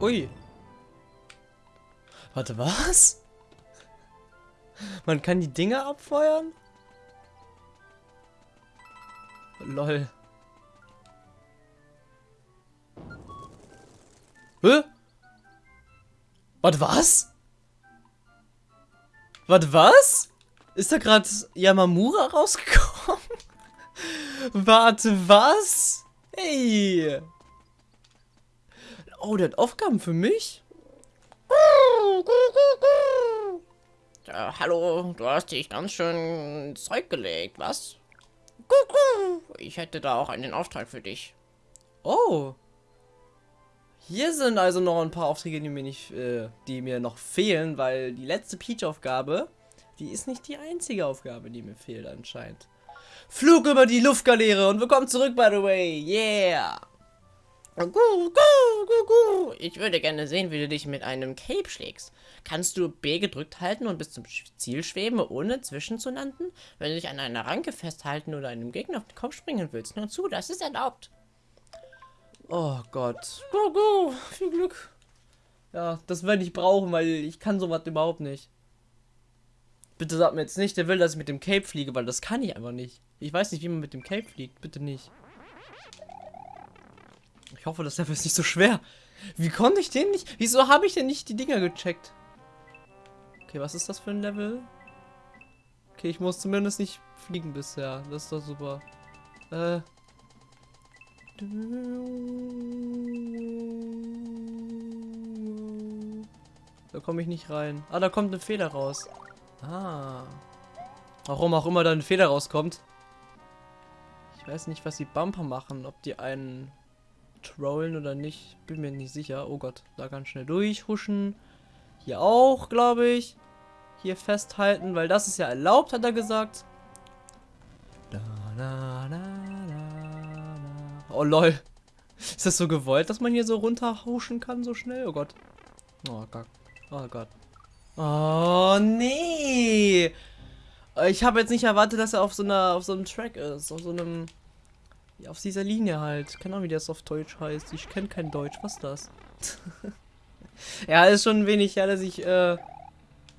Ui. Warte, was? Man kann die Dinger abfeuern? Lol. Hä? Warte, was? Warte, was? Ist da gerade Yamamura rausgekommen? Warte, was? Hey. Oh, der hat Aufgaben für mich? Ja, hallo, du hast dich ganz schön Zeug gelegt, was? Ich hätte da auch einen Auftrag für dich. Oh. Hier sind also noch ein paar Aufträge, die mir nicht, äh, die mir noch fehlen, weil die letzte Peach-Aufgabe, die ist nicht die einzige Aufgabe, die mir fehlt anscheinend. Flug über die Luftgaleere und willkommen zurück, by the way. Yeah. Ich würde gerne sehen, wie du dich mit einem Cape schlägst. Kannst du B gedrückt halten und bis zum Ziel schweben, ohne zwischenzulanden? Wenn du dich an einer Ranke festhalten oder einem Gegner auf den Kopf springen willst, nur zu, das ist erlaubt. Oh Gott. Go, go. Viel Glück. Ja, das werde ich brauchen, weil ich kann sowas überhaupt nicht. Bitte sag mir jetzt nicht, der will, dass ich mit dem Cape fliege, weil das kann ich einfach nicht. Ich weiß nicht, wie man mit dem Cape fliegt. Bitte nicht. Ich hoffe, das Level ist nicht so schwer. Wie konnte ich den nicht? Wieso habe ich denn nicht die Dinger gecheckt? Okay, was ist das für ein Level? Okay, ich muss zumindest nicht fliegen bisher. Das ist doch super. Äh. Da komme ich nicht rein. Ah, da kommt eine Feder raus. Ah. Warum auch immer da eine Feder rauskommt. Ich weiß nicht, was die Bumper machen. Ob die einen trollen oder nicht. Bin mir nicht sicher. Oh Gott, da ganz schnell durchhuschen. Hier auch, glaube ich. Hier festhalten, weil das ist ja erlaubt, hat er gesagt. Da, na, na, na, oh lol. Ist das so gewollt, dass man hier so runterhuschen kann, so schnell? Oh Gott. Oh Gott. Oh Gott. Oh nee. Ich habe jetzt nicht erwartet, dass er auf so einer auf so einem Track ist, auf so einem auf dieser Linie halt. Keine Ahnung, wie das auf Deutsch heißt. Ich kenne kein Deutsch. Was ist das? ja, ist schon ein wenig ja, dass ich, äh,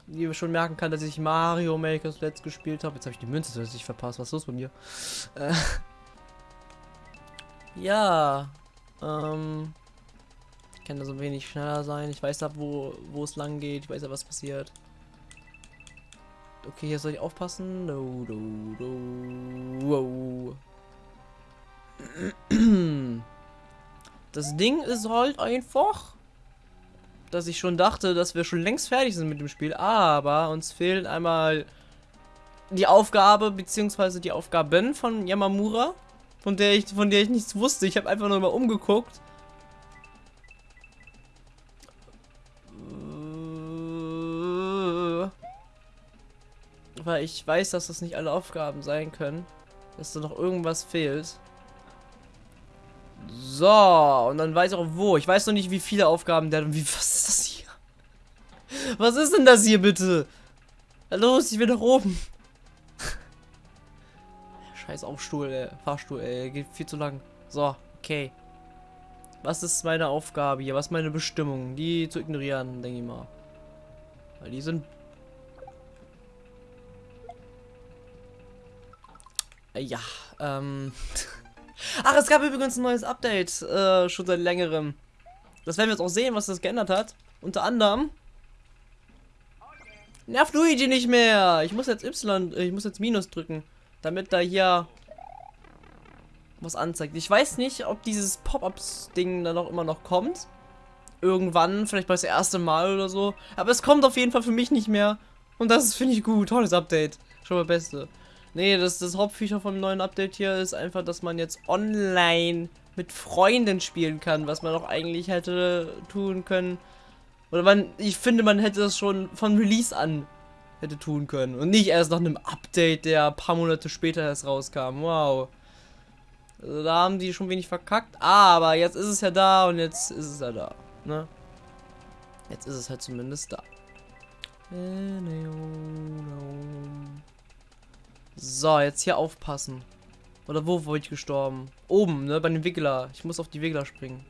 wie schon merken kann, dass ich Mario Maker Let's gespielt habe. Jetzt habe ich die Münze tatsächlich verpasst. Was ist los bei mir? Äh, ja, ähm, ich kann da so wenig schneller sein. Ich weiß ab, wo, wo es lang geht. Ich weiß ja, was passiert. Okay, hier soll ich aufpassen. No, no, no. Wow. Das Ding ist halt einfach, dass ich schon dachte, dass wir schon längst fertig sind mit dem Spiel, aber uns fehlt einmal die Aufgabe beziehungsweise die Aufgaben von Yamamura, von der ich von der ich nichts wusste. Ich habe einfach nur mal umgeguckt. Weil ich weiß, dass das nicht alle Aufgaben sein können. Dass da noch irgendwas fehlt. So, und dann weiß ich auch wo. Ich weiß noch nicht, wie viele Aufgaben der... Wie, was ist das hier? Was ist denn das hier bitte? Los, ich will nach oben. Scheiß Aufstuhl, äh, Fahrstuhl, ey, geht viel zu lang. So, okay. Was ist meine Aufgabe hier? Was ist meine Bestimmung? Die zu ignorieren, denke ich mal. Weil die sind... Ja, ähm... Ach, es gab übrigens ein neues Update, äh, schon seit längerem. Das werden wir jetzt auch sehen, was das geändert hat. Unter anderem nervt Luigi nicht mehr. Ich muss jetzt Y, äh, ich muss jetzt Minus drücken, damit da hier was anzeigt. Ich weiß nicht, ob dieses Pop-Ups-Ding dann noch immer noch kommt. Irgendwann, vielleicht mal das erste Mal oder so. Aber es kommt auf jeden Fall für mich nicht mehr. Und das finde ich gut. Tolles Update. Schon mal Beste. Nee, das, das Hauptfeature vom neuen Update hier ist einfach, dass man jetzt online mit Freunden spielen kann, was man auch eigentlich hätte tun können. Oder man, ich finde, man hätte das schon von Release an hätte tun können. Und nicht erst nach einem Update, der ein paar Monate später erst rauskam. Wow. Also da haben die schon wenig verkackt. Aber jetzt ist es ja da und jetzt ist es ja da. Ne? Jetzt ist es halt zumindest da. So, jetzt hier aufpassen. Oder wo wollte ich gestorben? Oben, ne? Bei dem Wiggler. Ich muss auf die Wiggler springen.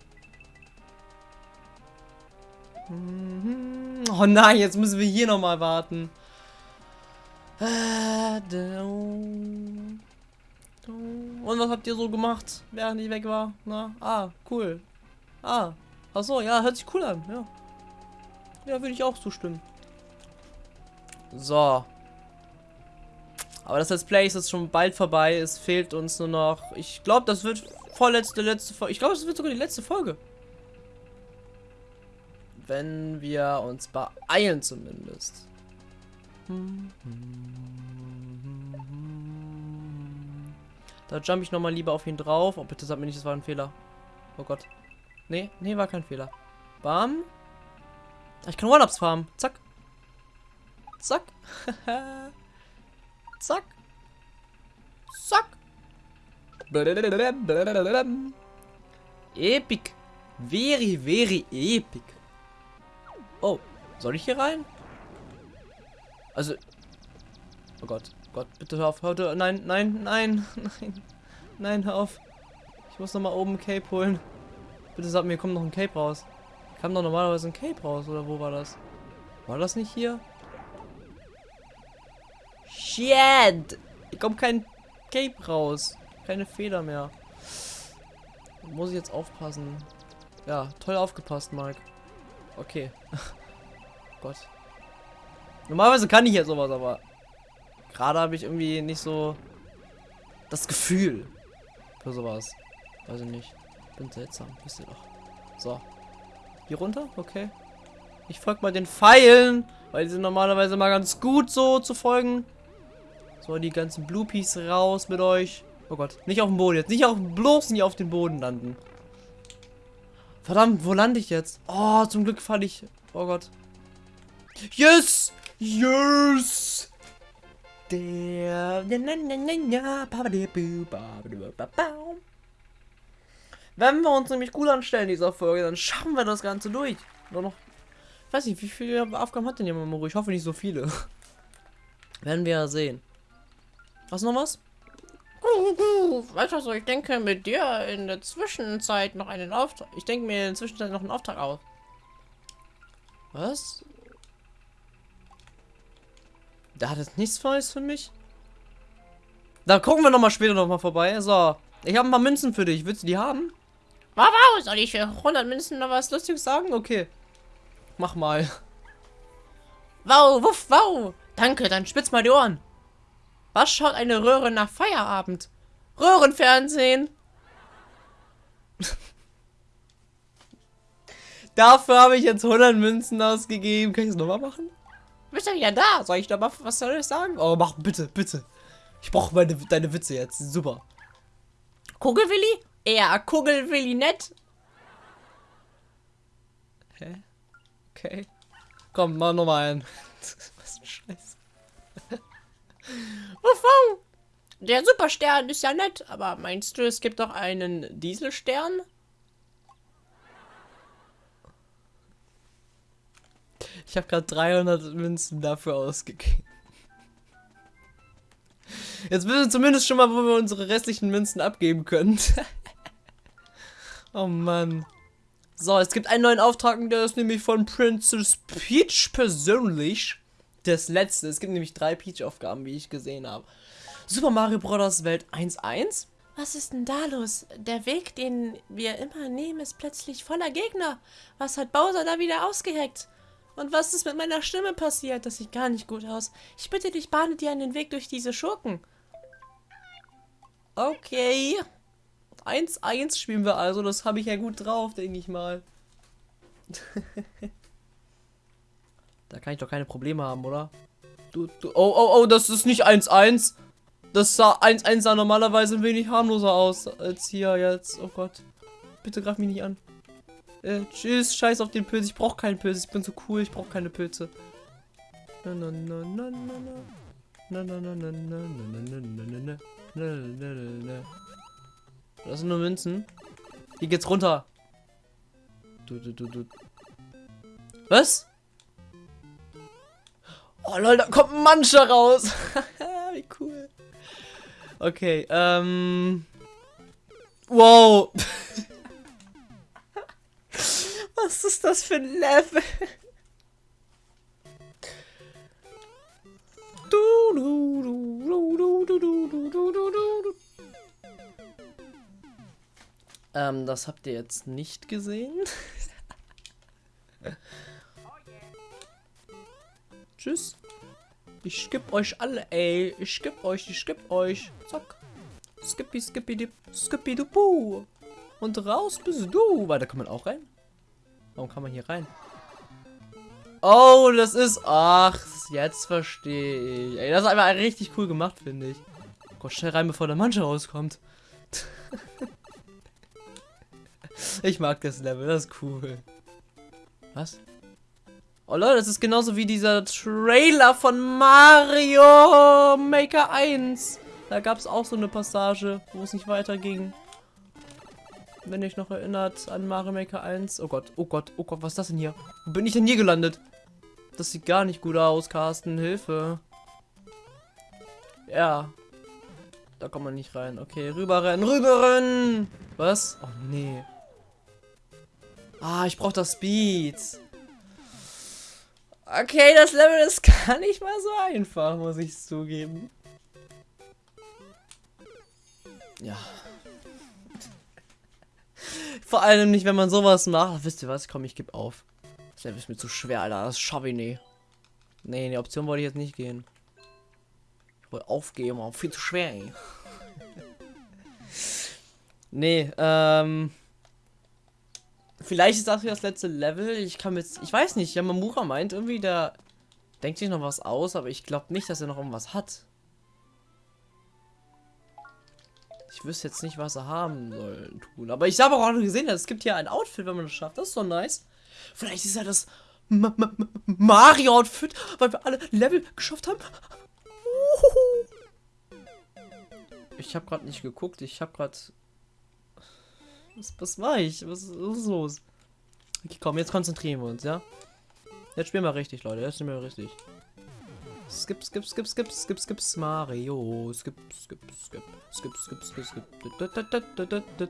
Mhm. Oh nein, jetzt müssen wir hier nochmal warten. Und was habt ihr so gemacht, während ich weg war? Na, ah, cool. Ah, ach so, ja, hört sich cool an, ja. Ja, würde ich auch zustimmen. So. Aber das Let's Play ist jetzt schon bald vorbei. Es fehlt uns nur noch. Ich glaube, das wird vorletzte, letzte Folge. Ich glaube, das wird sogar die letzte Folge. Wenn wir uns beeilen zumindest. Da jump ich nochmal lieber auf ihn drauf. Oh, bitte sag mir nicht, das war ein Fehler. Oh Gott. Nee, nee, war kein Fehler. Bam. Ich kann One-Ups farmen. Zack. Zack. Zack. Zack. Epic. Very, very epic. Oh, soll ich hier rein? Also. Oh Gott, Gott, bitte hör auf. Hör, nein, nein, nein, nein. Nein, hör auf. Ich muss noch mal oben ein Cape holen. Bitte sag mir, kommt noch ein Cape raus. Kam doch normalerweise ein Cape raus, oder wo war das? War das nicht hier? Shit! Hier kommt kein Cape raus. Keine Feder mehr. Da muss ich jetzt aufpassen. Ja, toll aufgepasst, Mike. Okay. Gott. Normalerweise kann ich ja sowas, aber gerade habe ich irgendwie nicht so das Gefühl für sowas. Weiß ich nicht. Bin seltsam, wisst ihr doch. So. Hier runter? Okay. Ich folge mal den Pfeilen, weil die sind normalerweise mal ganz gut so zu folgen. So, die ganzen Bluepies raus mit euch. Oh Gott, nicht auf dem Boden jetzt. Nicht auf, bloß nicht auf den Boden landen. Verdammt, wo lande ich jetzt? Oh, zum Glück falle ich. Oh Gott. Yes! Yes! Der. Wenn wir uns nämlich gut anstellen in dieser Folge, dann schaffen wir das Ganze durch. Nur noch. Ich weiß nicht, wie viele Aufgaben hat denn jemand Moro? Ich hoffe nicht so viele. Werden wir ja sehen. Du noch was? Weißt du was, ich denke mit dir in der Zwischenzeit noch einen Auftrag. Ich denke mir in der Zwischenzeit noch einen Auftrag aus. Was? Da hat es nichts Neues für mich. Da gucken wir noch mal später noch mal vorbei. So, ich habe ein paar Münzen für dich. Willst du die haben? Wow, wow, soll ich für 100 Münzen noch was Lustiges sagen? Okay. Mach mal. Wow, wuff, wow. Danke, dann spitz mal die Ohren. Was schaut eine Röhre nach Feierabend? Röhrenfernsehen. Dafür habe ich jetzt 100 Münzen ausgegeben. Kann ich es nochmal machen? Bist du wieder da? Soll ich da mal, was soll ich sagen? Oh, mach bitte, bitte. Ich brauche meine, deine Witze jetzt. Super. Kugelwilli? Ja, Kugelwilli nett. Hä? Okay. Komm, mach nochmal einen. was ein Scheiß. Wovon? Der Superstern ist ja nett, aber meinst du, es gibt doch einen Dieselstern? Ich habe gerade 300 Münzen dafür ausgegeben. Jetzt wissen wir zumindest schon mal, wo wir unsere restlichen Münzen abgeben können. oh Mann. So, es gibt einen neuen Auftrag, der ist nämlich von Princess Peach persönlich. Das letzte. Es gibt nämlich drei Peach-Aufgaben, wie ich gesehen habe. Super Mario Bros. Welt 1.1. Was ist denn da los? Der Weg, den wir immer nehmen, ist plötzlich voller Gegner. Was hat Bowser da wieder ausgeheckt? Und was ist mit meiner Stimme passiert? Das sieht gar nicht gut aus. Ich bitte dich, bahne dir einen Weg durch diese Schurken. Okay. 1-1 spielen wir also. Das habe ich ja gut drauf, denke ich mal. da kann ich doch keine Probleme haben, oder? Du, du, oh, oh, oh, das ist nicht 1-1. Das sah 1-1 sah normalerweise ein wenig harmloser aus als hier jetzt. Oh Gott. Bitte greif mich nicht an. Äh, tschüss, scheiß auf den Pilz. Ich brauche keinen Pilz. Ich bin so cool, ich brauche keine Pilze. Na na na na na. Na na na na na na na na na na na na na na Das sind nur Münzen. Hier geht's runter. Du, du, du, du. Was? Oh lol, da kommt ein Mancha raus. Wie cool. Okay, ähm... Wow. Was ist das für ein Level? du, du, du, du, du, du, du, du, du, du, du, du. Ähm, das habt ihr jetzt nicht gesehen. Tschüss. Ich skipp euch alle, ey. Ich skipp euch, ich skipp euch. Zack. Skippy, skippy, dip, skippy, du, puh. Und raus bist du. Warte, kann man auch rein? Warum kann man hier rein? Oh, das ist... Ach, jetzt verstehe ich. Ey, das ist einfach richtig cool gemacht, finde ich. Gott, schnell rein, bevor der Manche rauskommt. ich mag das Level, das ist cool. Was? Oh Leute, das ist genauso wie dieser Trailer von Mario Maker 1. Da gab es auch so eine Passage, wo es nicht weiterging. Wenn ihr euch noch erinnert an Mario Maker 1. Oh Gott, oh Gott, oh Gott, was ist das denn hier? Wo bin ich denn hier gelandet? Das sieht gar nicht gut aus, Carsten. Hilfe. Ja. Da kommt man nicht rein. Okay, rüberrennen, rüberrennen! Was? Oh nee. Ah, ich brauche das Speed. Okay, das Level ist gar nicht mal so einfach, muss ich zugeben. Ja. Vor allem nicht, wenn man sowas macht. Wisst ihr was? Komm, ich gebe auf. Das Level ist mir zu schwer, Alter. Das schaffe ich nicht. Nee, in die Option wollte ich jetzt nicht gehen. Ich wollte aufgeben, aber viel zu schwer, ey. nee, ähm... Vielleicht ist das hier das letzte Level. Ich kann jetzt... Ich weiß nicht. Yamamura meint irgendwie, der denkt sich noch was aus, aber ich glaube nicht, dass er noch irgendwas hat. Ich wüsste jetzt nicht, was er haben soll tun. Aber ich habe auch gesehen, es gibt hier ein Outfit, wenn man das schafft. Das ist so nice. Vielleicht ist ja das Mario-Outfit, weil wir alle Level geschafft haben. Ich habe gerade nicht geguckt. Ich habe gerade... Was, was war ich? Was, was, ist los? Okay, komm, jetzt konzentrieren wir uns, ja? Jetzt spielen wir richtig, Leute. Jetzt spielen wir richtig. Skip, skip, skip, skip, skip, skip, Mario. Skip, skip, skip, skip, skip, skip, skip.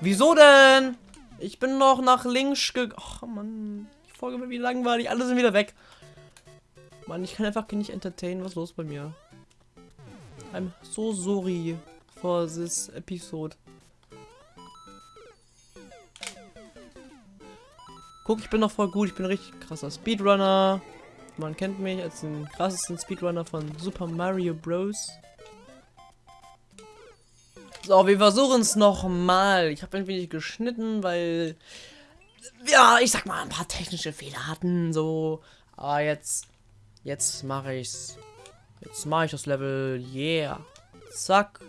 Wieso denn? Ich bin noch nach links ge... Ach, Mann. Die Folge wird wie langweilig. Alle sind wieder weg. Mann, ich kann einfach nicht entertainen. Was ist los bei mir? I'm so sorry for this episode. Guck, ich bin noch voll gut. Ich bin richtig krasser Speedrunner. Man kennt mich als den krassesten Speedrunner von Super Mario Bros. So, wir versuchen es nochmal. Ich habe ein wenig geschnitten, weil... Ja, ich sag mal, ein paar technische Fehler hatten, so. Aber jetzt... Jetzt mache ich's. Jetzt mache ich das Level. Yeah. Zack.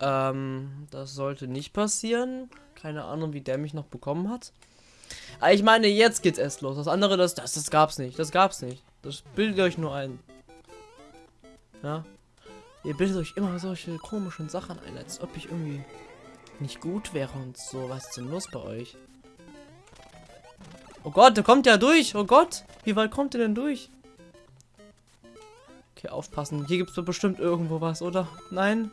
Ähm, das sollte nicht passieren. Keine Ahnung, wie der mich noch bekommen hat. Aber ich meine, jetzt geht's erst los. Das andere, das, das, das gab's nicht. Das gab's nicht. Das bildet euch nur ein. Ja. Ihr bildet euch immer solche komischen Sachen ein, als ob ich irgendwie nicht gut wäre und so. Was ist denn los bei euch? Oh Gott, der kommt ja durch. Oh Gott. Wie weit kommt ihr denn durch? Okay, aufpassen. Hier gibt es doch bestimmt irgendwo was, oder? Nein?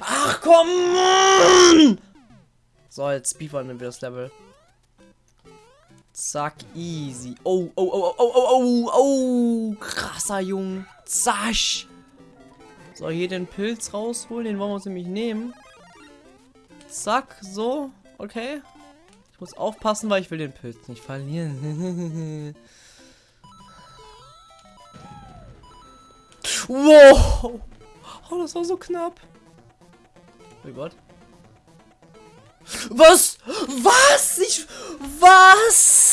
Ach, komm! So, jetzt speedrunnen wir das Level. Zack, easy. Oh, oh, oh, oh, oh, oh, oh, krasser Junge. Zasch. So, hier den Pilz rausholen, den wollen wir uns nämlich nehmen. Zack, so, okay. Ich muss aufpassen, weil ich will den Pilz nicht verlieren. wow. Oh, das war so knapp. Oh Gott. Was? Was? Ich... Was?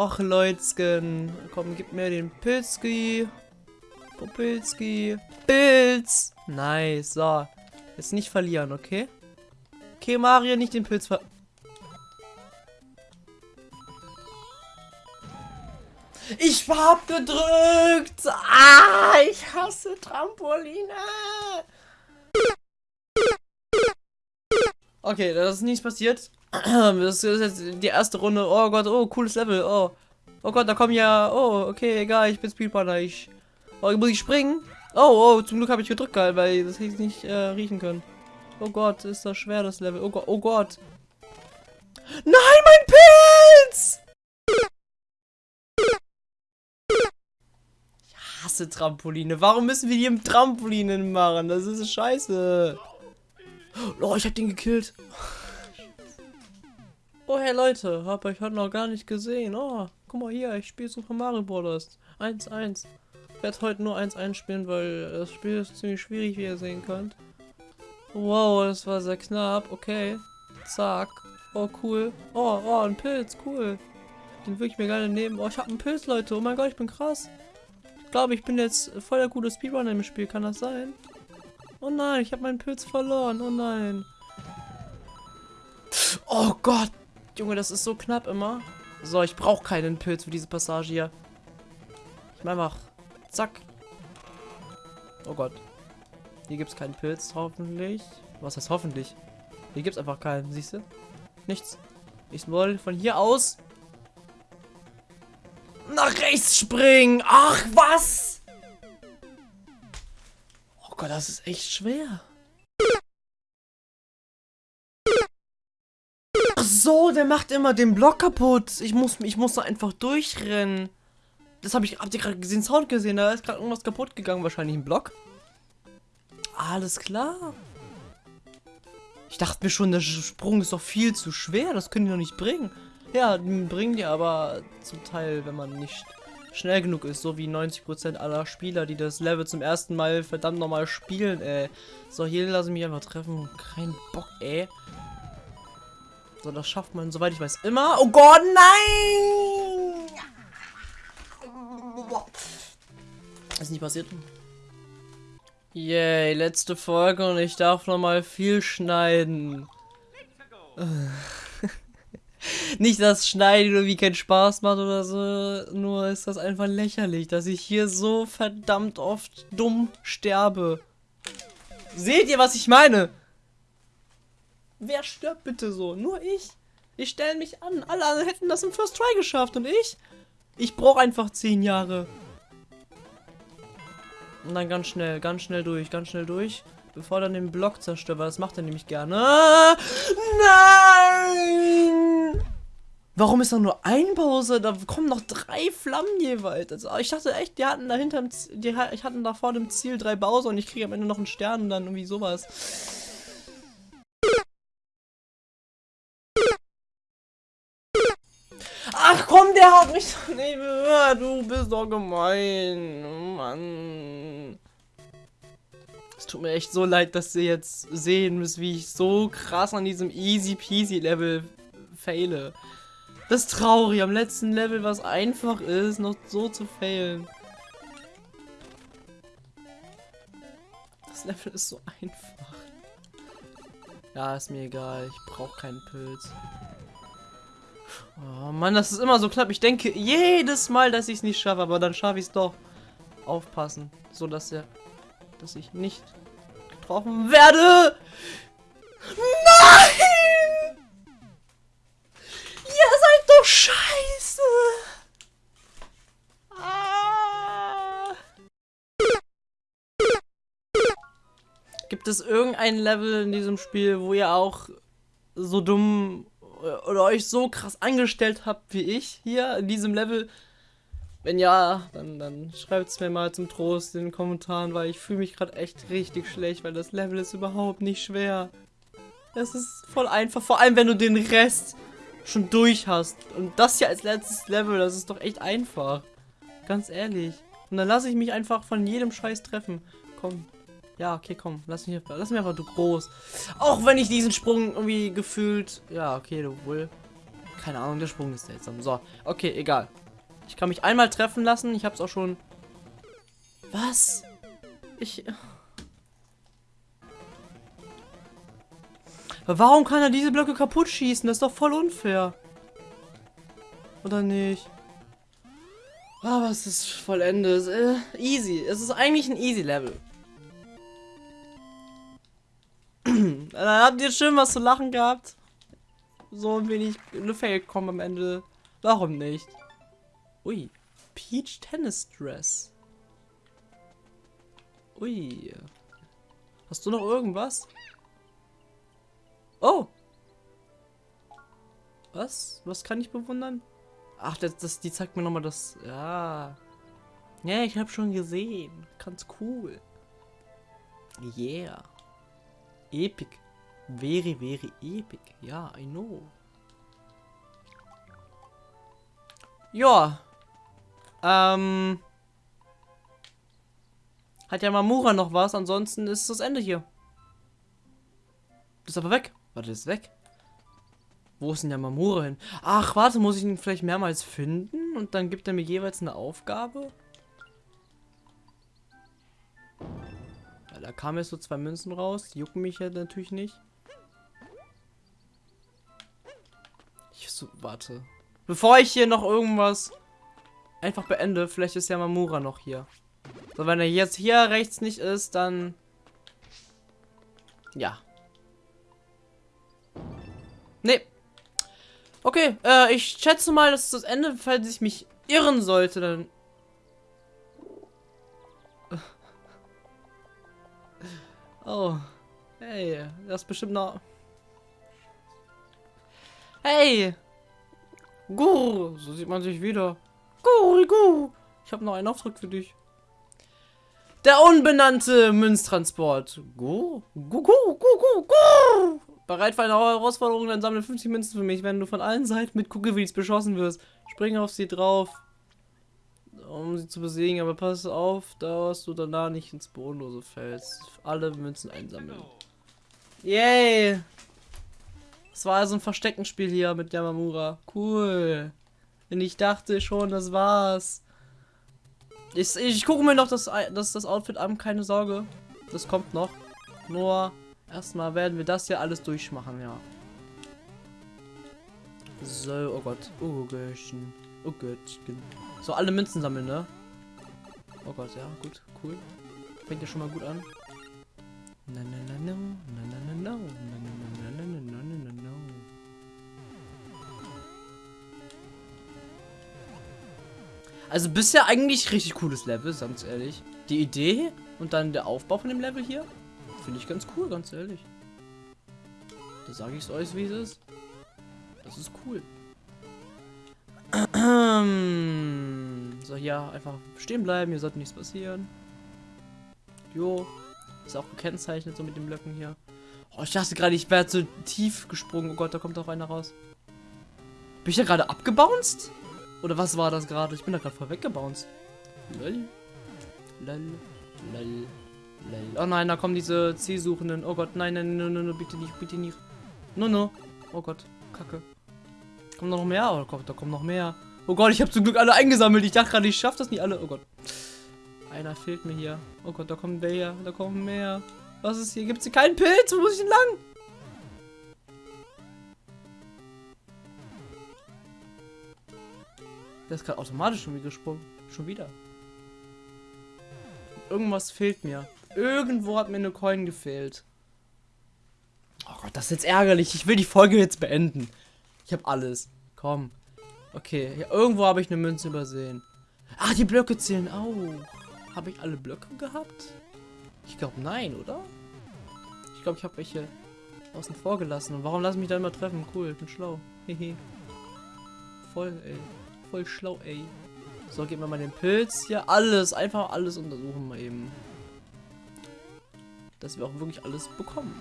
Och, Leutzgen. Komm, gib mir den Pilzki. Popilski. Pilz. Nice. So. Jetzt nicht verlieren, okay? Okay, Mario, nicht den Pilz ver... Ich hab gedrückt. Ah, ich hasse Trampoline. Okay, das ist nichts passiert. Das ist jetzt die erste Runde. Oh Gott, oh, cooles Level. Oh. Oh Gott, da kommen ja. Oh, okay, egal, ich bin Speedrunner. Ich. Oh, muss ich springen? Oh, oh, zum Glück habe ich gedrückt, geil, weil das hätte ich nicht äh, riechen können. Oh Gott, ist das schwer, das Level. Oh Gott, oh Gott. Nein, mein Pilz! Ich hasse Trampoline. Warum müssen wir die im Trampolinen machen? Das ist scheiße. Oh, ich hab den gekillt. Oh, hey Leute, hab euch heute noch gar nicht gesehen. Oh, guck mal hier, ich spiele Super Mario Bros. 1-1. Ich werde heute nur 1-1 spielen, weil das Spiel ist ziemlich schwierig, wie ihr sehen könnt. Wow, das war sehr knapp. Okay. Zack. Oh, cool. Oh, oh, ein Pilz. Cool. Den würde ich mir gerne nehmen. Oh, ich habe einen Pilz, Leute. Oh mein Gott, ich bin krass. Ich glaube, ich bin jetzt voll der gute Speedrunner im Spiel. Kann das sein? Oh nein, ich habe meinen Pilz verloren. Oh nein. Oh Gott. Junge, das ist so knapp immer. So, ich brauche keinen Pilz für diese Passage hier. Ich mach einfach. Zack. Oh Gott. Hier gibt es keinen Pilz, hoffentlich. Was heißt hoffentlich? Hier gibt es einfach keinen, siehst du? Nichts. Ich soll von hier aus nach rechts springen. Ach, was? Oh Gott, das ist echt schwer. So, der macht immer den Block kaputt. Ich muss, ich muss da einfach durchrennen. Das habe ich, habt ihr gerade gesehen, Sound gesehen? Da ist gerade irgendwas kaputt gegangen, wahrscheinlich ein Block. Alles klar. Ich dachte mir schon, der Sprung ist doch viel zu schwer. Das können die doch nicht bringen. Ja, bringen die aber zum Teil, wenn man nicht schnell genug ist. So wie 90% aller Spieler, die das Level zum ersten Mal verdammt nochmal spielen, ey. So, hier lasse ich mich einfach treffen. Kein Bock, ey. So, das schafft man, soweit ich weiß, immer. Oh Gott, nein! Ist nicht passiert. Yay, letzte Folge und ich darf noch mal viel schneiden. Nicht, dass Schneiden irgendwie keinen Spaß macht oder so, nur ist das einfach lächerlich, dass ich hier so verdammt oft dumm sterbe. Seht ihr, was ich meine? Wer stirbt bitte so? Nur ich. Ich stelle mich an. Alle anderen hätten das im First Try geschafft und ich? Ich brauche einfach 10 Jahre. Und dann ganz schnell, ganz schnell durch, ganz schnell durch. Bevor dann den Block zerstört, weil das macht er nämlich gerne. Nein! Warum ist da nur ein Pause? Da kommen noch drei Flammen jeweils. Also ich dachte echt, die hatten dahinter, die hatten da vor dem Ziel drei Bowser und ich kriege am Ende noch einen Stern und dann irgendwie sowas. Der hat mich doch nicht gehört. Du bist doch gemein. Mann. Es tut mir echt so leid, dass ihr jetzt sehen müsst, wie ich so krass an diesem easy peasy Level faile. Das ist traurig, am letzten Level, was einfach ist, noch so zu failen. Das Level ist so einfach. Ja, ist mir egal. Ich brauche keinen Pilz. Oh Mann, das ist immer so knapp. Ich denke jedes Mal, dass ich es nicht schaffe, aber dann schaffe ich es doch. Aufpassen, so dass er, dass ich nicht getroffen werde. Nein! Ihr seid doch scheiße! Ah. Gibt es irgendein Level in diesem Spiel, wo ihr auch so dumm oder euch so krass angestellt habt wie ich hier in diesem Level? Wenn ja, dann, dann schreibt es mir mal zum Trost in den Kommentaren, weil ich fühle mich gerade echt richtig schlecht, weil das Level ist überhaupt nicht schwer. Es ist voll einfach, vor allem wenn du den Rest schon durch hast. Und das hier als letztes Level, das ist doch echt einfach. Ganz ehrlich. Und dann lasse ich mich einfach von jedem Scheiß treffen. Komm, ja, okay, komm. Lass mich, lass mich einfach du groß. Auch wenn ich diesen Sprung irgendwie gefühlt... Ja, okay, du wohl... Keine Ahnung, der Sprung ist seltsam. So, okay, egal. Ich kann mich einmal treffen lassen. Ich hab's auch schon... Was? Ich... Warum kann er diese Blöcke kaputt schießen? Das ist doch voll unfair. Oder nicht? Aber es ist vollendet. Äh, easy. Es ist eigentlich ein easy Level. Dann habt ihr schön was zu lachen gehabt. So ein wenig eine Fail kommen am Ende. Warum nicht? Ui. Peach Tennis Dress. Ui. Hast du noch irgendwas? Oh. Was? Was kann ich bewundern? Ach, das, das die zeigt mir nochmal das. Ja. Ja, ich habe schon gesehen. Ganz cool. Yeah. Epic. Very, very epic. Ja, I know. Ja. Ähm. Hat ja Mamura noch was, ansonsten ist das Ende hier. Ist aber weg. Warte, ist weg. Wo ist denn der Mamura hin? Ach, warte, muss ich ihn vielleicht mehrmals finden? Und dann gibt er mir jeweils eine Aufgabe? Ja, da kamen jetzt so zwei Münzen raus. Die jucken mich ja natürlich nicht. So, warte. Bevor ich hier noch irgendwas einfach beende, vielleicht ist ja Mamura noch hier. So, wenn er jetzt hier rechts nicht ist, dann... Ja. Nee. Okay, äh, ich schätze mal, das ist das Ende, falls ich mich irren sollte, dann... Oh. Hey, das ist bestimmt noch... Hey! Guru! So sieht man sich wieder. Guru, Guru! Ich habe noch einen Auftrag für dich. Der unbenannte Münztransport. Guru? Guru, Guru, Guru, Guru! Bereit für eine Herausforderung, dann sammle 50 Münzen für mich, wenn du von allen Seiten mit Kugelwillis beschossen wirst. Spring auf sie drauf, um sie zu besiegen, aber pass auf, dass du danach nicht ins Bodenlose fällst. Alle Münzen einsammeln. Yay! Es war also ein Versteckenspiel hier mit Yamamura. Cool. Und ich dachte schon, das war's. Ich, ich gucke mir noch das, das, das Outfit an, keine Sorge. Das kommt noch. Nur erstmal werden wir das hier alles durchmachen, ja. So, oh Gott. Oh Göttchen. Oh Göttchen. So, alle Münzen sammeln, ne? Oh Gott, ja, gut, cool. Fängt ja schon mal gut an. Na na na na Also bisher eigentlich richtig cooles Level, ganz ehrlich. Die Idee und dann der Aufbau von dem Level hier finde ich ganz cool, ganz ehrlich. Da sage ich es euch, wie es ist. Das ist cool. so, hier einfach stehen bleiben, hier sollte nichts passieren. Jo. Ist auch gekennzeichnet so mit den Blöcken hier. Oh, ich dachte gerade, ich wäre zu tief gesprungen. Oh Gott, da kommt auch einer raus. Bin ich da gerade abgebounced? Oder was war das gerade? Ich bin da gerade voll weggebounced. Lol. Lol. Lol. Lol. Oh nein, da kommen diese Zielsuchenden. Oh Gott, nein, nein, nein, nein, nein bitte nicht, bitte nicht. No, no. Oh Gott, kacke. Kommt noch mehr? Oh Gott, da kommen noch mehr. Oh Gott, ich habe zum Glück alle eingesammelt. Ich dachte gerade, ich schaffe das nicht alle. Oh Gott. Einer fehlt mir hier. Oh Gott, da kommen der, da kommen mehr. Was ist hier? Gibt es hier keinen Pilz? Wo muss ich denn lang? Der ist gerade automatisch schon wieder gesprungen. Schon wieder. Irgendwas fehlt mir. Irgendwo hat mir eine Coin gefehlt. Oh Gott, das ist jetzt ärgerlich. Ich will die Folge jetzt beenden. Ich habe alles. Komm. Okay, ja, irgendwo habe ich eine Münze übersehen. Ach, die Blöcke zählen auch. Habe ich alle Blöcke gehabt? Ich glaube, nein, oder? Ich glaube, ich habe welche außen vor gelassen. Und warum lassen mich da immer treffen? Cool, ich bin schlau. Hehe. Voll, ey. Voll schlau, ey. So, geben wir mal den Pilz hier. Alles, einfach alles untersuchen mal eben. Dass wir auch wirklich alles bekommen.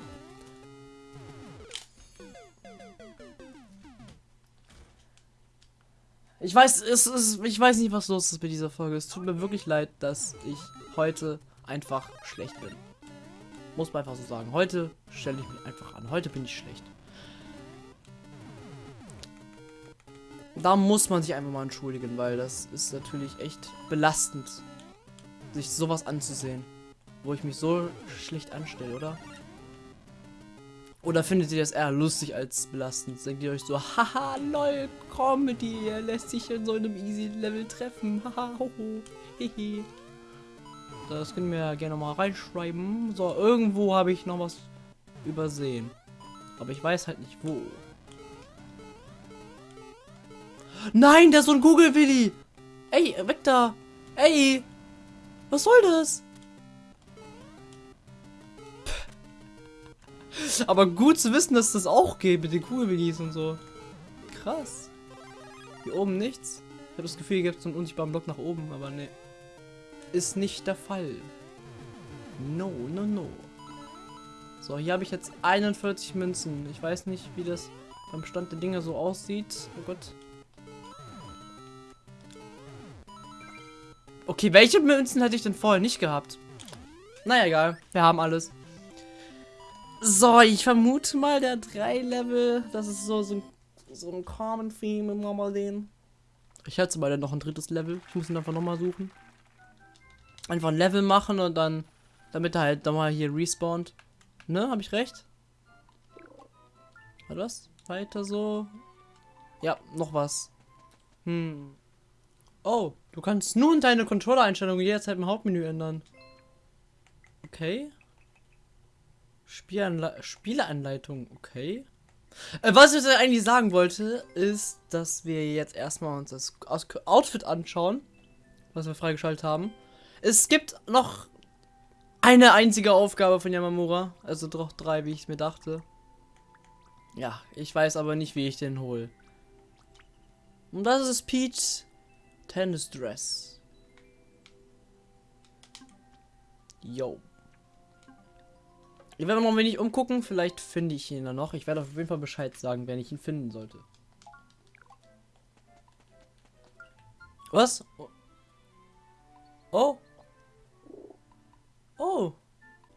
Ich weiß, es ist, ich weiß nicht, was los ist mit dieser Folge. Es tut mir wirklich leid, dass ich heute einfach schlecht bin. Muss man einfach so sagen. Heute stelle ich mich einfach an. Heute bin ich schlecht. Da muss man sich einfach mal entschuldigen, weil das ist natürlich echt belastend, sich sowas anzusehen. Wo ich mich so schlecht anstelle, oder? Oder findet ihr das eher lustig als belastend? Denkt ihr euch so, haha, lol, Comedy, er lässt sich in so einem easy Level treffen, haha, hoho, hehe. Das können wir ja gerne mal reinschreiben. So, irgendwo habe ich noch was übersehen. Aber ich weiß halt nicht wo. Nein, der ist so ein Google Willi. Ey, weg da. Ey. Was soll das? Aber gut zu wissen, dass das auch geht mit den Google Willis und so. Krass. Hier oben nichts. Ich habe das Gefühl, hier gibt es einen unsichtbaren Block nach oben, aber ne. Ist nicht der Fall. No, no, no. So, hier habe ich jetzt 41 Münzen. Ich weiß nicht, wie das beim Stand der Dinge so aussieht. Oh Gott. Okay, welche Münzen hätte ich denn vorher nicht gehabt? Naja, egal. Wir haben alles. So, ich vermute mal, der 3 Level, das ist so, so, so ein Common Theme im Normalen. Ich schätze mal, der noch ein drittes Level. Ich muss ihn einfach nochmal suchen. Einfach ein Level machen und dann, damit er halt nochmal hier respawnt. Ne, habe ich recht? War das? Weiter so? Ja, noch was. Hm. Oh, du kannst nun deine Controller-Einstellungen jederzeit im Hauptmenü ändern. Okay. Spielanle Spieleanleitung, okay. Äh, was ich eigentlich sagen wollte, ist, dass wir jetzt erstmal uns das Outfit anschauen, was wir freigeschaltet haben. Es gibt noch eine einzige Aufgabe von Yamamura, also doch drei, wie ich mir dachte. Ja, ich weiß aber nicht, wie ich den hole. Und das ist Peach Tennis Dress. Yo. Ich werde noch ein wenig umgucken, vielleicht finde ich ihn dann noch. Ich werde auf jeden Fall Bescheid sagen, wenn ich ihn finden sollte. Was? Oh. Oh.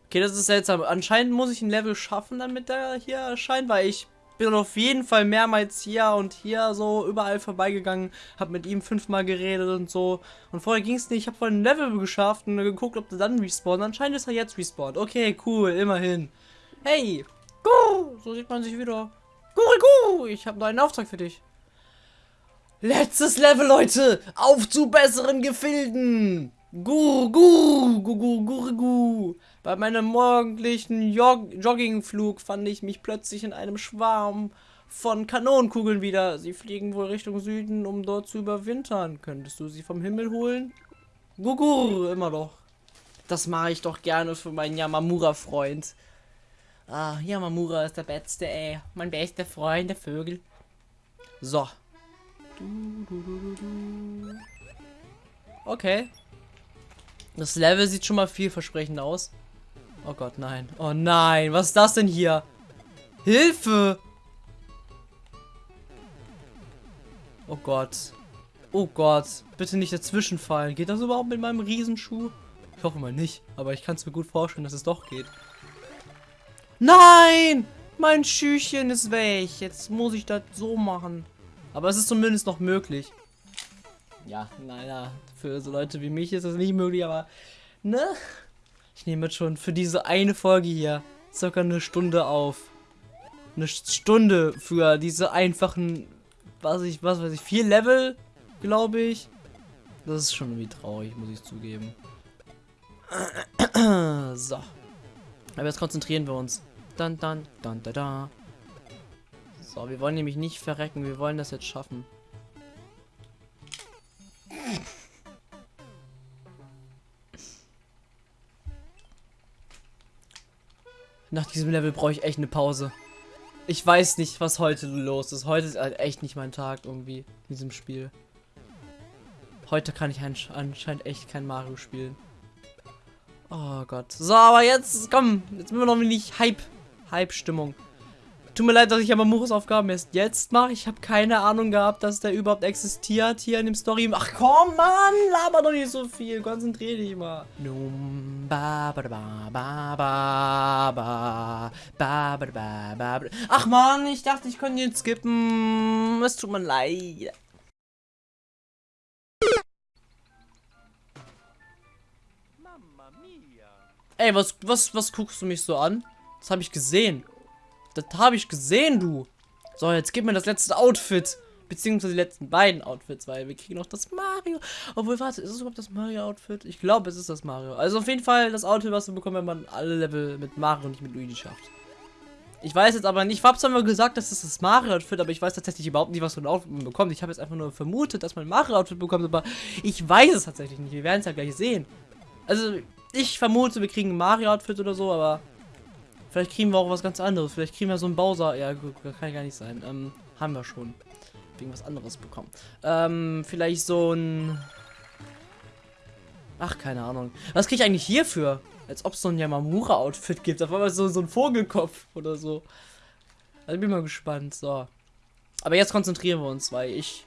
Okay, das ist seltsam. Anscheinend muss ich ein Level schaffen, damit er hier erscheint, weil ich bin auf jeden Fall mehrmals hier und hier so überall vorbeigegangen, habe mit ihm fünfmal geredet und so. Und vorher ging es nicht. Ich habe vorhin ein Level geschafft und geguckt, ob der dann respawnt. Anscheinend ist er jetzt respawned. Okay, cool, immerhin. Hey, Guru, so sieht man sich wieder. Guru, Guru, ich habe noch einen Auftrag für dich. Letztes Level, Leute. Auf zu besseren Gefilden. Guru, Guru, Guru. Bei meinem morgendlichen Jog Joggingflug fand ich mich plötzlich in einem Schwarm von Kanonenkugeln wieder. Sie fliegen wohl Richtung Süden, um dort zu überwintern. Könntest du sie vom Himmel holen? Gugur, immer noch. Das mache ich doch gerne für meinen Yamamura-Freund. Ah, Yamamura ist der Beste, ey. Mein bester Freund, der Vögel. So. Okay. Das Level sieht schon mal vielversprechend aus. Oh Gott, nein. Oh nein, was ist das denn hier? Hilfe! Oh Gott. Oh Gott. Bitte nicht dazwischen fallen. Geht das überhaupt mit meinem Riesenschuh? Ich hoffe mal nicht. Aber ich kann es mir gut vorstellen, dass es doch geht. Nein! Mein Schüchchen ist weg. Jetzt muss ich das so machen. Aber es ist zumindest noch möglich. Ja, naja, für so Leute wie mich ist das nicht möglich, aber ne? Ich nehme jetzt schon für diese eine Folge hier circa eine Stunde auf. Eine Stunde für diese einfachen, was ich, was weiß ich, vier Level, glaube ich. Das ist schon irgendwie traurig, muss ich zugeben. so. Aber jetzt konzentrieren wir uns. Dann, dann, dann, da, da. So, wir wollen nämlich nicht verrecken. Wir wollen das jetzt schaffen. Nach diesem Level brauche ich echt eine Pause. Ich weiß nicht, was heute los ist. Heute ist halt echt nicht mein Tag irgendwie in diesem Spiel. Heute kann ich anscheinend echt kein Mario spielen. Oh Gott. So, aber jetzt, komm, jetzt sind wir noch wenig Hype. Hype-Stimmung. Tut mir leid, dass ich aber Muros Aufgaben erst jetzt mache. Ich habe keine Ahnung gehabt, dass der überhaupt existiert hier in dem Story. Ach komm, Mann, laber doch nicht so viel. Konzentrier dich mal. Ach Mann, ich dachte, ich könnte ihn skippen. Es tut mir leid. Ey, was, was, was guckst du mich so an? Das habe ich gesehen. Das habe ich gesehen, du. So, jetzt gib mir das letzte Outfit. Beziehungsweise die letzten beiden Outfits, weil wir kriegen noch das Mario. Obwohl, warte, ist es überhaupt das Mario-Outfit? Ich glaube, es ist das Mario. Also auf jeden Fall das Outfit, was wir bekommen, wenn man alle Level mit Mario und nicht mit Luigi schafft. Ich weiß jetzt aber nicht, ich habe zwar mal gesagt, dass es das Mario-Outfit, aber ich weiß tatsächlich überhaupt nicht, was für ein Outfit man bekommt. Ich habe jetzt einfach nur vermutet, dass man ein Mario-Outfit bekommt, aber ich weiß es tatsächlich nicht. Wir werden es ja gleich sehen. Also, ich vermute, wir kriegen ein Mario-Outfit oder so, aber vielleicht kriegen wir auch was ganz anderes. Vielleicht kriegen wir so ein Bowser. Ja, gut, kann gar nicht sein. Ähm, haben wir schon. Wegen was anderes bekommen. Ähm, vielleicht so ein... Ach, keine Ahnung. Was kriege ich eigentlich hierfür? Als ob es so ein Yamamura-Outfit gibt. Auf einmal so, so ein Vogelkopf oder so. Also bin mal gespannt. So. Aber jetzt konzentrieren wir uns, weil ich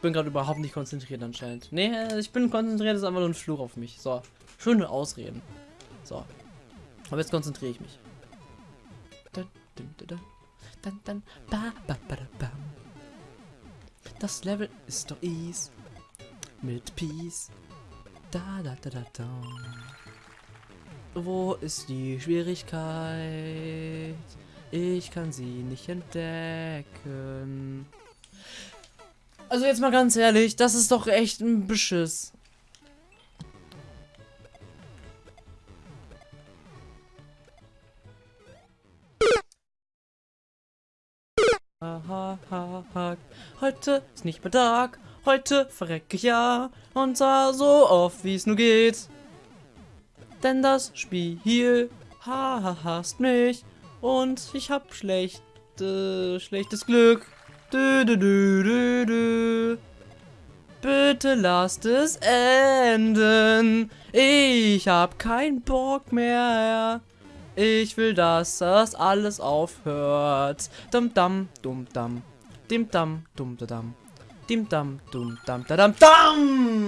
bin gerade überhaupt nicht konzentriert anscheinend. Nee, äh, ich bin konzentriert, ist einfach nur ein Fluch auf mich. So. Schöne Ausreden. So. Aber jetzt konzentriere ich mich. Das Level ist doch easy. Mit Peace. Da, da, da, da, da. Wo ist die Schwierigkeit? Ich kann sie nicht entdecken. Also jetzt mal ganz ehrlich, das ist doch echt ein Beschiss. Ha. Heute ist nicht mehr Tag, heute verrecke ich ja und zwar so oft wie es nur geht. Denn das Spiel ha, ha, hasst mich und ich hab schlechte, schlechtes Glück. Dü, dü, dü, dü. Bitte lasst es enden. Ich hab keinen Bock mehr. Ich will, dass das alles aufhört. Dum dum dum dum. Dim dum dum da dum. Dim dum dum dum da dum dum.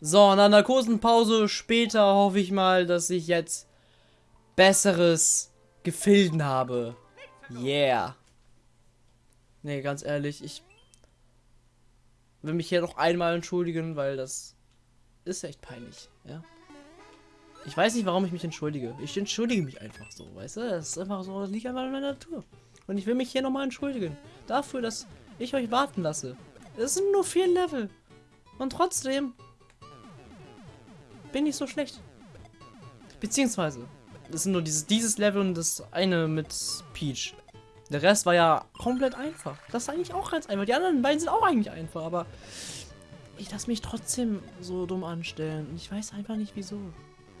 So, nach einer kurzen Pause später hoffe ich mal, dass ich jetzt besseres Gefilden habe. Yeah. Nee, ganz ehrlich, ich will mich hier noch einmal entschuldigen, weil das ist echt peinlich, ja. Ich weiß nicht, warum ich mich entschuldige. Ich entschuldige mich einfach so, weißt du? Das ist einfach so, das liegt einfach in meiner Natur. Und ich will mich hier nochmal entschuldigen. Dafür, dass ich euch warten lasse. Es sind nur vier Level. Und trotzdem bin ich so schlecht. Beziehungsweise, das sind nur dieses, dieses Level und das eine mit Peach. Der Rest war ja komplett einfach. Das ist eigentlich auch ganz einfach. Die anderen beiden sind auch eigentlich einfach, aber ich lasse mich trotzdem so dumm anstellen. Ich weiß einfach nicht, wieso.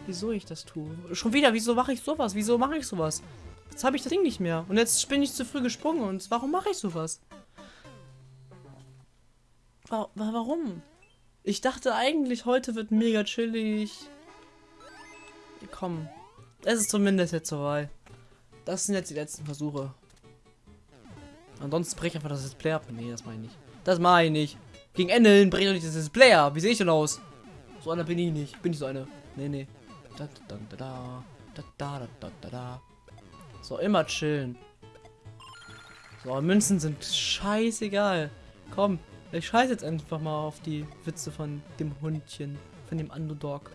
Wieso ich das tue. Schon wieder, wieso mache ich sowas? Wieso mache ich sowas? Jetzt habe ich das Ding nicht mehr. Und jetzt bin ich zu früh gesprungen. Und warum mache ich sowas? Warum? Ich dachte eigentlich, heute wird mega chillig. Komm. Es ist zumindest jetzt soweit. Das sind jetzt die letzten Versuche. Ansonsten breche ich einfach das Display ab. Nee, das meine ich nicht. Das meine ich nicht. Gegen Ende hin breche ich das Display ab. Wie sehe ich denn aus? So einer bin ich nicht. Bin ich so eine. Nee, nee. So, immer chillen. So, Münzen sind scheißegal. Komm, ich scheiße jetzt einfach mal auf die Witze von dem Hundchen. Von dem Underdog.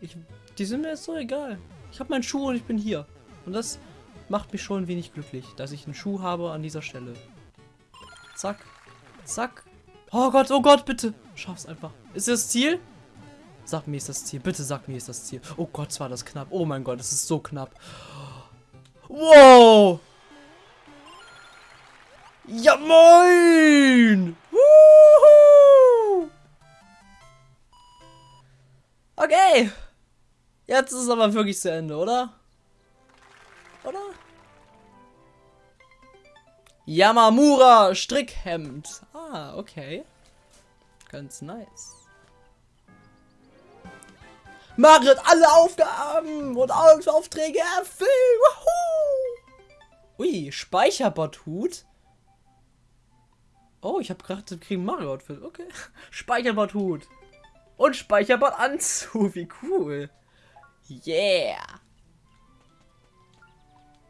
Ich, die sind mir jetzt so egal. Ich habe meinen Schuh und ich bin hier. Und das macht mich schon ein wenig glücklich, dass ich einen Schuh habe an dieser Stelle. Zack. Zack. Oh Gott, oh Gott, bitte. Schaff's einfach. Ist das Ziel? Sag mir, ist das Ziel. Bitte sag mir, ist das Ziel. Oh Gott, war das knapp. Oh mein Gott, es ist so knapp. Wow. Ja, moin! Woohoo! Okay. Jetzt ist es aber wirklich zu Ende, oder? Oder? Yamamura Strickhemd. Ah, okay. Ganz nice. Margaret alle Aufgaben und Aufträge erfüllen. Woohoo! Ui, Speicherbot-Hut. Oh, ich habe gerade kriegen Mario Outfit. Okay. Speicherbot Hut. Und Speicherbot Anzug. Wie cool. Yeah.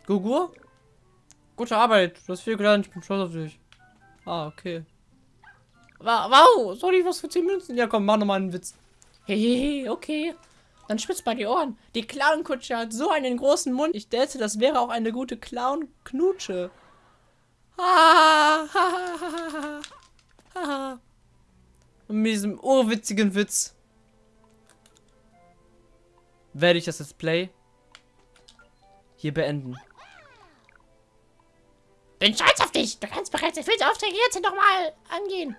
Gugu? Gute Arbeit. Du hast viel gelernt. Ich bin stolz auf dich. Ah, okay. Wow, ich was für 10 Münzen? Ja, komm, mach nochmal einen Witz. Hehehe, okay. Dann spitz bei die Ohren. Die Clown-Kutsche hat so einen großen Mund. Ich dachte, das wäre auch eine gute Clown-Knutsche. Und Und mit diesem urwitzigen Witz werde ich das Let's Play hier beenden. Bin stolz auf dich. Du kannst bereits den Aufträge jetzt nochmal angehen.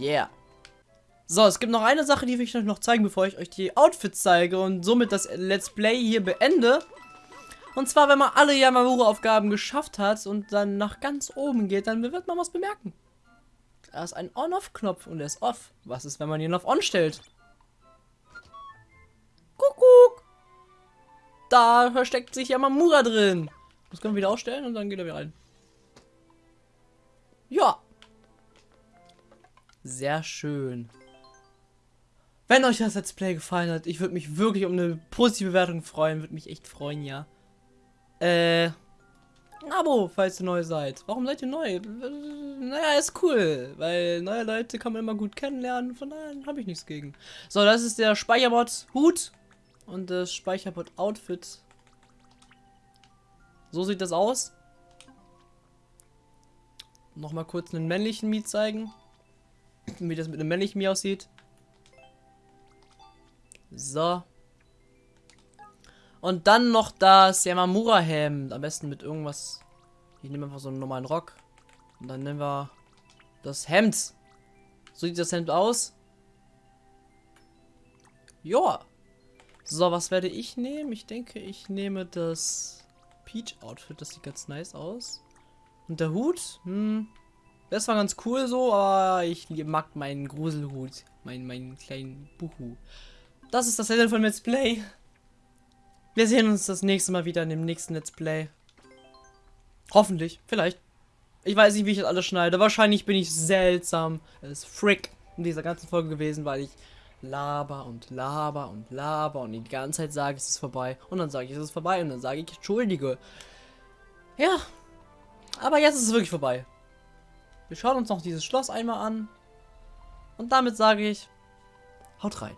Yeah. So, es gibt noch eine Sache, die will ich euch noch zeigen, bevor ich euch die Outfits zeige und somit das Let's Play hier beende. Und zwar, wenn man alle Yamamura-Aufgaben geschafft hat und dann nach ganz oben geht, dann wird man was bemerken. Da ist ein On-Off-Knopf und der ist off. Was ist, wenn man ihn auf On stellt? Kuckuck! Da versteckt sich Yamamura drin. Das können wir wieder ausstellen und dann geht er wieder rein. Ja. Sehr schön. Wenn euch das Let's Play gefallen hat, ich würde mich wirklich um eine positive Bewertung freuen. Würde mich echt freuen, ja. Äh, ein Abo, falls ihr neu seid. Warum seid ihr neu? Naja, ist cool, weil neue Leute kann man immer gut kennenlernen. Von daher habe ich nichts gegen. So, das ist der Speicherbot Hut und das Speicherbot Outfit. So sieht das aus. Nochmal kurz einen männlichen Mi zeigen. Wie das mit einem männlichen Mi aussieht. So. Und dann noch das Yamamura-Hemd. Am besten mit irgendwas. Ich nehme einfach so einen normalen Rock. Und dann nehmen wir das Hemd. So sieht das Hemd aus. Joa. So, was werde ich nehmen? Ich denke, ich nehme das Peach-Outfit. Das sieht ganz nice aus. Und der Hut? Hm. Das war ganz cool so, aber ich mag meinen Gruselhut. Meinen, meinen kleinen Buhu. Das ist das Ende von Let's Play. Wir sehen uns das nächste Mal wieder in dem nächsten Let's Play. Hoffentlich, vielleicht. Ich weiß nicht, wie ich das alles schneide. Wahrscheinlich bin ich seltsam als Frick in dieser ganzen Folge gewesen, weil ich laber und laber und laber und die ganze Zeit sage, es ist vorbei. Und dann sage ich, es ist vorbei. Und dann sage ich, entschuldige. Ja. Aber jetzt ist es wirklich vorbei. Wir schauen uns noch dieses Schloss einmal an. Und damit sage ich, haut rein.